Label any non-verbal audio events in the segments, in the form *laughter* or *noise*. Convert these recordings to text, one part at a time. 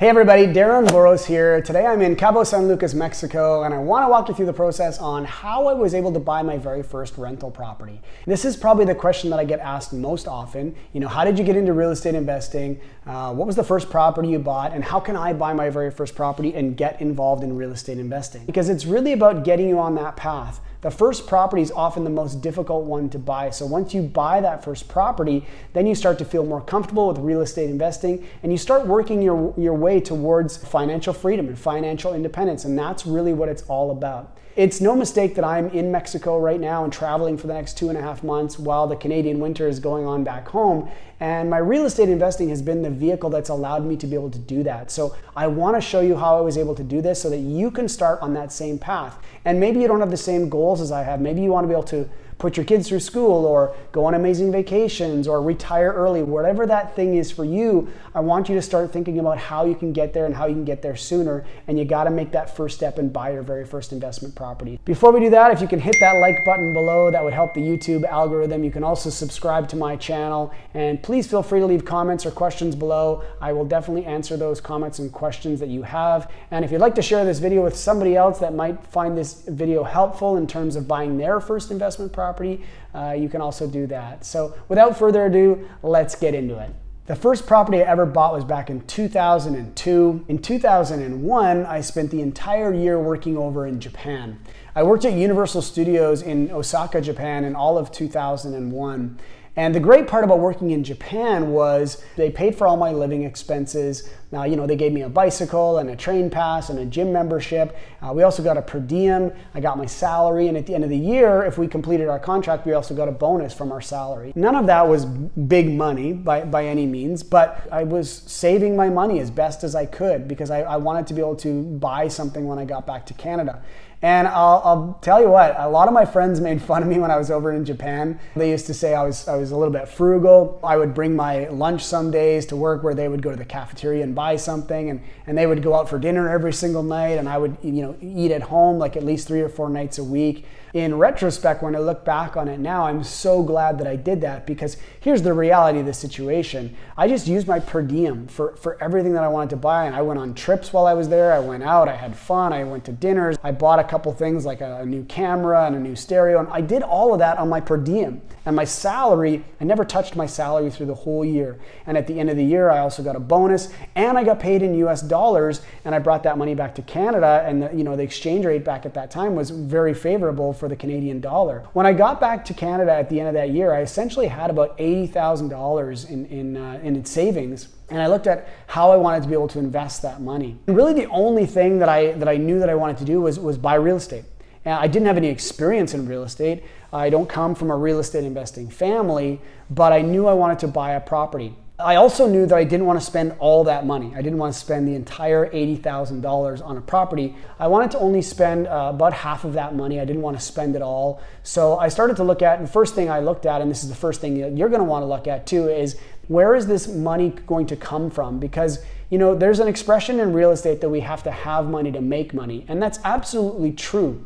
Hey everybody, Darren Voros here. Today I'm in Cabo San Lucas, Mexico, and I want to walk you through the process on how I was able to buy my very first rental property. This is probably the question that I get asked most often. You know, how did you get into real estate investing? Uh, what was the first property you bought? And how can I buy my very first property and get involved in real estate investing? Because it's really about getting you on that path. The first property is often the most difficult one to buy. So once you buy that first property, then you start to feel more comfortable with real estate investing and you start working your, your way towards financial freedom and financial independence. And that's really what it's all about. It's no mistake that I'm in Mexico right now and traveling for the next two and a half months while the Canadian winter is going on back home. And my real estate investing has been the vehicle that's allowed me to be able to do that. So I want to show you how I was able to do this so that you can start on that same path. And maybe you don't have the same goals as I have. Maybe you want to be able to put your kids through school or go on amazing vacations or retire early, whatever that thing is for you, I want you to start thinking about how you can get there and how you can get there sooner. And you got to make that first step and buy your very first investment property. Before we do that, if you can hit that like button below, that would help the YouTube algorithm. You can also subscribe to my channel and please feel free to leave comments or questions below. I will definitely answer those comments and questions that you have. And if you'd like to share this video with somebody else that might find this video helpful in terms of buying their first investment property, property, uh, you can also do that. So without further ado, let's get into it. The first property I ever bought was back in 2002. In 2001, I spent the entire year working over in Japan. I worked at Universal Studios in Osaka, Japan in all of 2001. And the great part about working in Japan was they paid for all my living expenses. Now, you know, they gave me a bicycle and a train pass and a gym membership. Uh, we also got a per diem. I got my salary. And at the end of the year, if we completed our contract, we also got a bonus from our salary. None of that was big money by, by any means, but I was saving my money as best as I could because I, I wanted to be able to buy something when I got back to Canada. And I'll, I'll, tell you what, a lot of my friends made fun of me when I was over in Japan. They used to say I was, I was a little bit frugal. I would bring my lunch some days to work where they would go to the cafeteria and buy something and, and they would go out for dinner every single night and I would you know, eat at home like at least three or four nights a week. In retrospect, when I look back on it now, I'm so glad that I did that because here's the reality of the situation. I just used my per diem for, for everything that I wanted to buy and I went on trips while I was there. I went out, I had fun, I went to dinners, I bought a couple things like a, a new camera and a new stereo. And I did all of that on my per diem. And my salary, I never touched my salary through the whole year. And at the end of the year, I also got a bonus and I got paid in US dollars and I brought that money back to Canada. And the, you know, the exchange rate back at that time was very favorable for the Canadian dollar. When I got back to Canada at the end of that year, I essentially had about $80,000 in, in, uh, in savings and I looked at how I wanted to be able to invest that money. And really the only thing that I, that I knew that I wanted to do was, was buy real estate. And I didn't have any experience in real estate. I don't come from a real estate investing family, but I knew I wanted to buy a property. I also knew that I didn't want to spend all that money. I didn't want to spend the entire $80,000 on a property. I wanted to only spend uh, about half of that money. I didn't want to spend it all. So I started to look at, the first thing I looked at, and this is the first thing you're going to want to look at too, is where is this money going to come from? Because you know, there's an expression in real estate that we have to have money to make money, and that's absolutely true.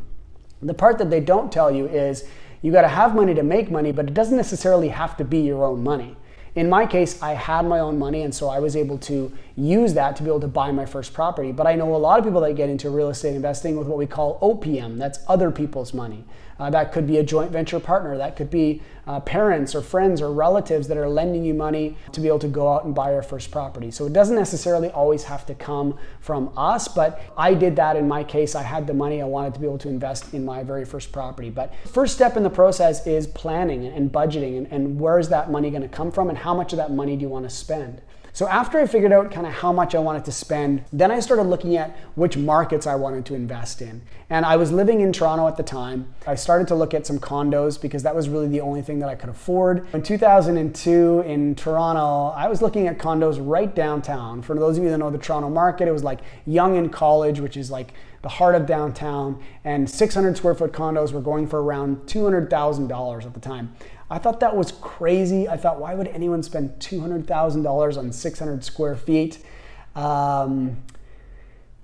The part that they don't tell you is you got to have money to make money, but it doesn't necessarily have to be your own money. In my case, I had my own money, and so I was able to use that to be able to buy my first property. But I know a lot of people that get into real estate investing with what we call OPM, that's other people's money. Uh, that could be a joint venture partner. That could be uh, parents or friends or relatives that are lending you money to be able to go out and buy your first property. So it doesn't necessarily always have to come from us, but I did that in my case. I had the money. I wanted to be able to invest in my very first property. But first step in the process is planning and budgeting and, and where is that money going to come from and how much of that money do you want to spend? So after I figured out kind of how much I wanted to spend, then I started looking at which markets I wanted to invest in. And I was living in Toronto at the time. I started to look at some condos because that was really the only thing that I could afford. In 2002 in Toronto, I was looking at condos right downtown. For those of you that know the Toronto market, it was like Yonge and College, which is like the heart of downtown, and 600 square foot condos were going for around $200,000 at the time. I thought that was crazy. I thought, why would anyone spend $200,000 on 600 square feet? Um,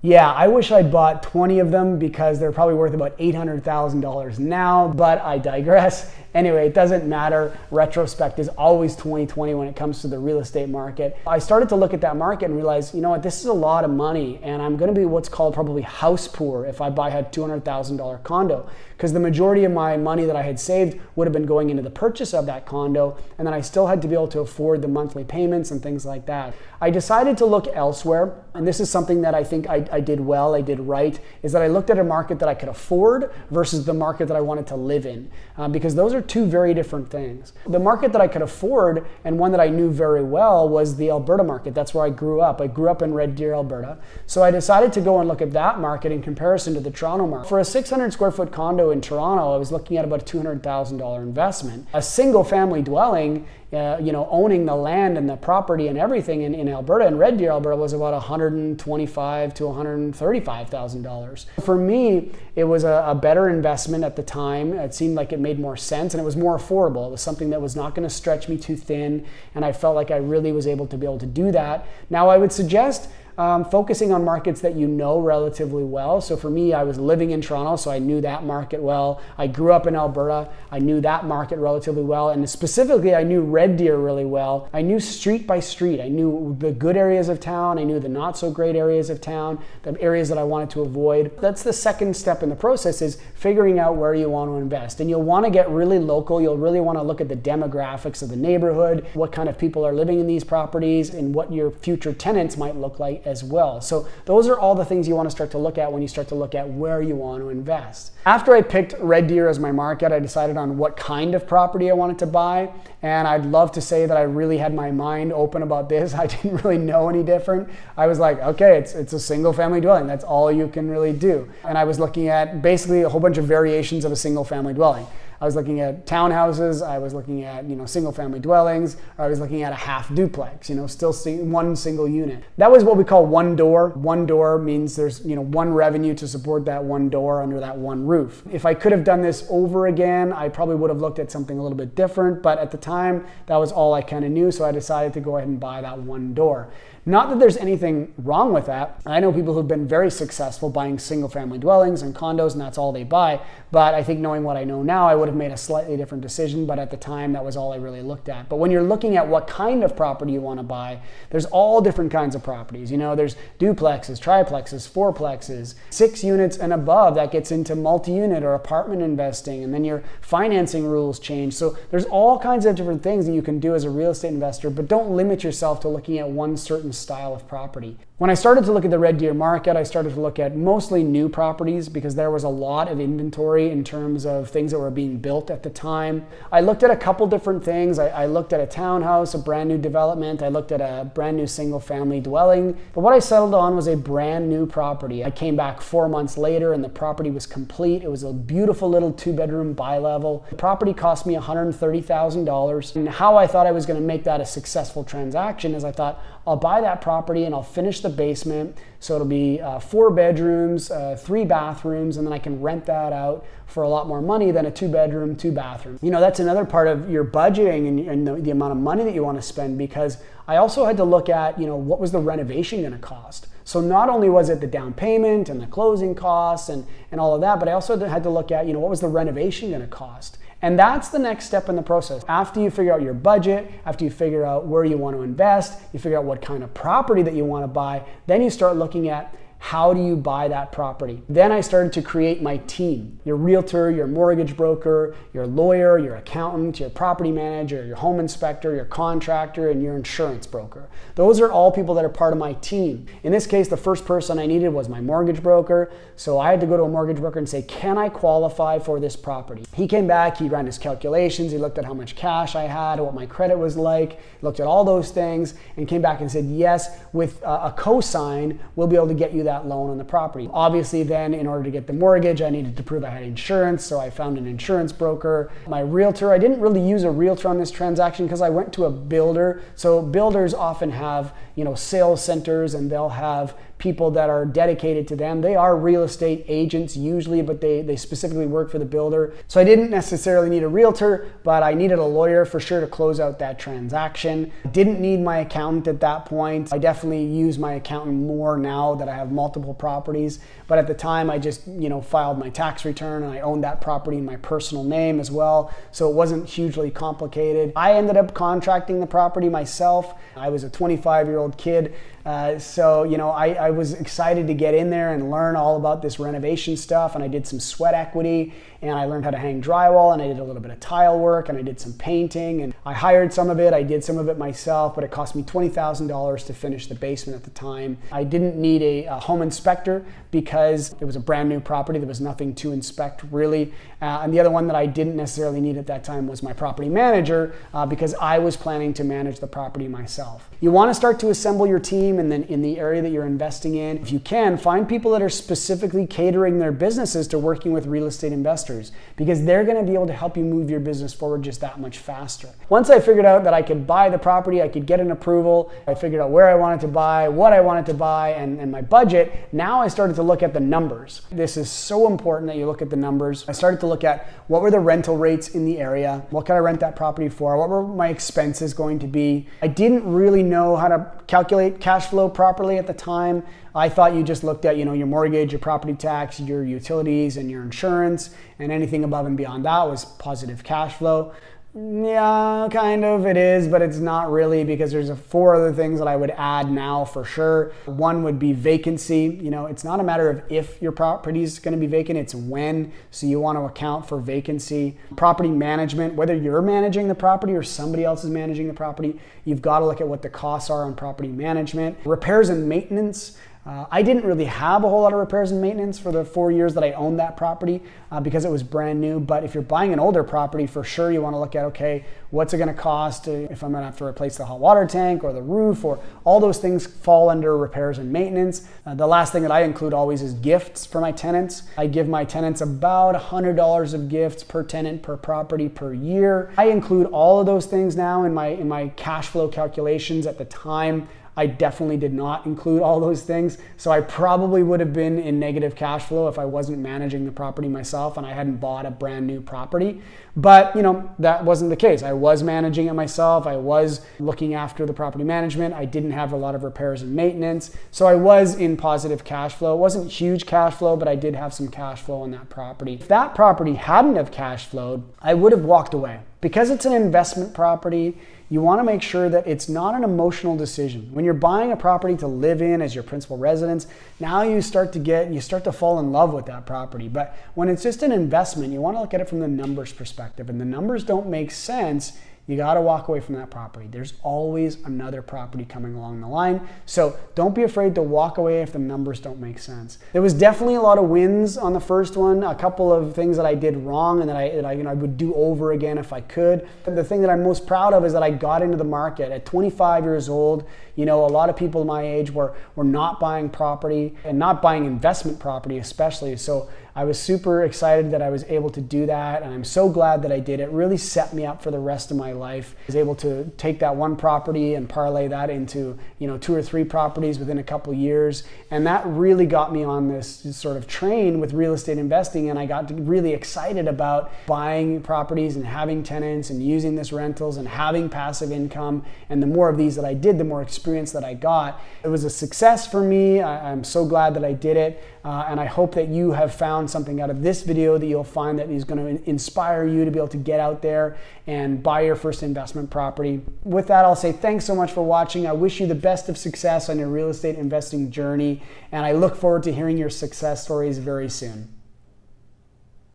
Yeah, I wish I'd bought 20 of them because they're probably worth about $800,000 now, but I digress. *laughs* Anyway, it doesn't matter. Retrospect is always 2020 when it comes to the real estate market. I started to look at that market and realize, you know what, this is a lot of money and I'm going to be what's called probably house poor if I buy a $200,000 condo because the majority of my money that I had saved would have been going into the purchase of that condo and then I still had to be able to afford the monthly payments and things like that. I decided to look elsewhere and this is something that I think I, I did well, I did right, is that I looked at a market that I could afford versus the market that I wanted to live in uh, because those are are two very different things. The market that I could afford and one that I knew very well was the Alberta market. That's where I grew up. I grew up in Red Deer, Alberta. So I decided to go and look at that market in comparison to the Toronto market. For a 600 square foot condo in Toronto, I was looking at about a $200,000 investment. A single family dwelling uh, you know, owning the land and the property and everything in, in Alberta and Red Deer, Alberta was about 125 to 135 thousand dollars. For me, it was a, a, better investment at the time. It seemed like it made more sense and it was more affordable. It was something that was not going to stretch me too thin, and I felt like I really was able to be able to do that. Now, I would suggest um, focusing on markets that you know relatively well. So for me, I was living in Toronto, so I knew that market well. I grew up in Alberta, I knew that market relatively well. And specifically, I knew Red Deer really well. I knew street by street. I knew the good areas of town, I knew the not so great areas of town, the areas that I wanted to avoid. That's the second step in the process is figuring out where you want to invest. And you'll want to get really local. You'll really want to look at the demographics of the neighborhood, what kind of people are living in these properties, and what your future tenants might look like as well. So those are all the things you want to start to look at when you start to look at where you want to invest. After I picked Red Deer as my market, I decided on what kind of property I wanted to buy. And I'd love to say that I really had my mind open about this. *laughs* I didn't really know any different. I was like, okay, it's, it's a single family dwelling. That's all you can really do. And I was looking at basically a whole bunch of variations of a single family dwelling. I was looking at townhouses, I was looking at, you know, single family dwellings, or I was looking at a half duplex, you know, still one single unit. That was what we call one door. One door means there's, you know, one revenue to support that one door under that one roof. If I could have done this over again, I probably would have looked at something a little bit different, but at the time, that was all I kind of knew, so I decided to go ahead and buy that one door. Not that there's anything wrong with that. I know people who've been very successful buying single family dwellings and condos, and that's all they buy. But I think knowing what I know now, I would have made a slightly different decision. But at the time, that was all I really looked at. But when you're looking at what kind of property you want to buy, there's all different kinds of properties. You know, there's duplexes, triplexes, fourplexes, six units and above. That gets into multi unit or apartment investing. And then your financing rules change. So there's all kinds of different things that you can do as a real estate investor, but don't limit yourself to looking at one certain certain style of property. When I started to look at the Red Deer market, I started to look at mostly new properties because there was a lot of inventory in terms of things that were being built at the time. I looked at a couple different things. I, I looked at a townhouse, a brand new development. I looked at a brand new single family dwelling. But what I settled on was a brand new property. I came back four months later and the property was complete. It was a beautiful little two bedroom bi-level. The property cost me $130,000. And how I thought I was gonna make that a successful transaction is I thought, I'll buy that property and I'll finish the basement. So it'll be uh, four bedrooms, uh, three bathrooms, and then I can rent that out for a lot more money than a two bedroom, two bathroom. You know, that's another part of your budgeting and, and the, the amount of money that you want to spend because I also had to look at, you know, what was the renovation going to cost? So not only was it the down payment and the closing costs and, and all of that, but I also had to look at, you know, what was the renovation going to cost? And that's the next step in the process. After you figure out your budget, after you figure out where you want to invest, you figure out what kind of property that you want to buy, then you start looking at how do you buy that property? Then I started to create my team your realtor, your mortgage broker, your lawyer, your accountant, your property manager, your home inspector, your contractor, and your insurance broker. Those are all people that are part of my team. In this case, the first person I needed was my mortgage broker. So I had to go to a mortgage broker and say, Can I qualify for this property? He came back, he ran his calculations, he looked at how much cash I had, what my credit was like, looked at all those things, and came back and said, Yes, with uh, a cosign, we'll be able to get you that that loan on the property. Obviously then in order to get the mortgage, I needed to prove I had insurance, so I found an insurance broker. My realtor, I didn't really use a realtor on this transaction because I went to a builder. So builders often have, you know, sales centers and they'll have people that are dedicated to them. They are real estate agents usually, but they, they specifically work for the builder. So I didn't necessarily need a realtor, but I needed a lawyer for sure to close out that transaction. Didn't need my accountant at that point. I definitely use my accountant more now that I have multiple properties, but at the time I just, you know, filed my tax return and I owned that property in my personal name as well. So it wasn't hugely complicated. I ended up contracting the property myself. I was a 25 year old kid. Uh, so, you know, I, I was excited to get in there and learn all about this renovation stuff. And I did some sweat equity and I learned how to hang drywall and I did a little bit of tile work and I did some painting and I hired some of it. I did some of it myself, but it cost me $20,000 to finish the basement at the time. I didn't need a, a, home inspector because it was a brand new property. There was nothing to inspect really. Uh, and the other one that I didn't necessarily need at that time was my property manager uh, because I was planning to manage the property myself. You want to start to assemble your team and then in the area that you're investing in, if you can, find people that are specifically catering their businesses to working with real estate investors because they're going to be able to help you move your business forward just that much faster. Once I figured out that I could buy the property, I could get an approval, I figured out where I wanted to buy, what I wanted to buy, and, and my budget, now I started to look at the numbers. This is so important that you look at the numbers. I started to look at what were the rental rates in the area, what could I rent that property for, what were my expenses going to be. I didn't really know how to calculate cash flow properly at the time. I thought you just looked at, you know, your mortgage, your property tax, your utilities, and your insurance, and anything above and beyond that was positive cash flow. Yeah, kind of it is, but it's not really because there's four other things that I would add now for sure. One would be vacancy. You know, it's not a matter of if your property is going to be vacant, it's when. So you want to account for vacancy. Property management, whether you're managing the property or somebody else is managing the property, you've got to look at what the costs are on property management. Repairs and maintenance. Uh, I didn't really have a whole lot of repairs and maintenance for the four years that I owned that property uh, because it was brand new. But if you're buying an older property, for sure you want to look at okay, what's it going to cost if I'm going to have to replace the hot water tank or the roof or all those things fall under repairs and maintenance. Uh, the last thing that I include always is gifts for my tenants. I give my tenants about $100 of gifts per tenant per property per year. I include all of those things now in my in my cash flow calculations at the time. I definitely did not include all those things. So I probably would have been in negative cash flow if I wasn't managing the property myself and I hadn't bought a brand new property. But, you know, that wasn't the case. I was managing it myself. I was looking after the property management. I didn't have a lot of repairs and maintenance. So I was in positive cash flow. It wasn't huge cash flow, but I did have some cash flow on that property. If that property hadn't have cash flowed, I would have walked away. Because it's an investment property, you want to make sure that it's not an emotional decision. When you're buying a property to live in as your principal residence, now you start to get, you start to fall in love with that property. But when it's just an investment, you want to look at it from the numbers perspective. And the numbers don't make sense you got to walk away from that property. There's always another property coming along the line. So don't be afraid to walk away if the numbers don't make sense. There was definitely a lot of wins on the first one, a couple of things that I did wrong and that I, that I, you know, I would do over again if I could. The thing that I'm most proud of is that I got into the market at 25 years old. You know, a lot of people my age were, were not buying property and not buying investment property especially. So I was super excited that I was able to do that, and I'm so glad that I did. It really set me up for the rest of my life. I was able to take that one property and parlay that into you know two or three properties within a couple years, and that really got me on this sort of train with real estate investing, and I got really excited about buying properties and having tenants and using this rentals and having passive income. And the more of these that I did, the more experience that I got. It was a success for me. I, am so glad that I did it, uh, and I hope that you have found something out of this video that you'll find that is going to inspire you to be able to get out there and buy your first investment property. With that, I'll say thanks so much for watching. I wish you the best of success on your real estate investing journey, and I look forward to hearing your success stories very soon.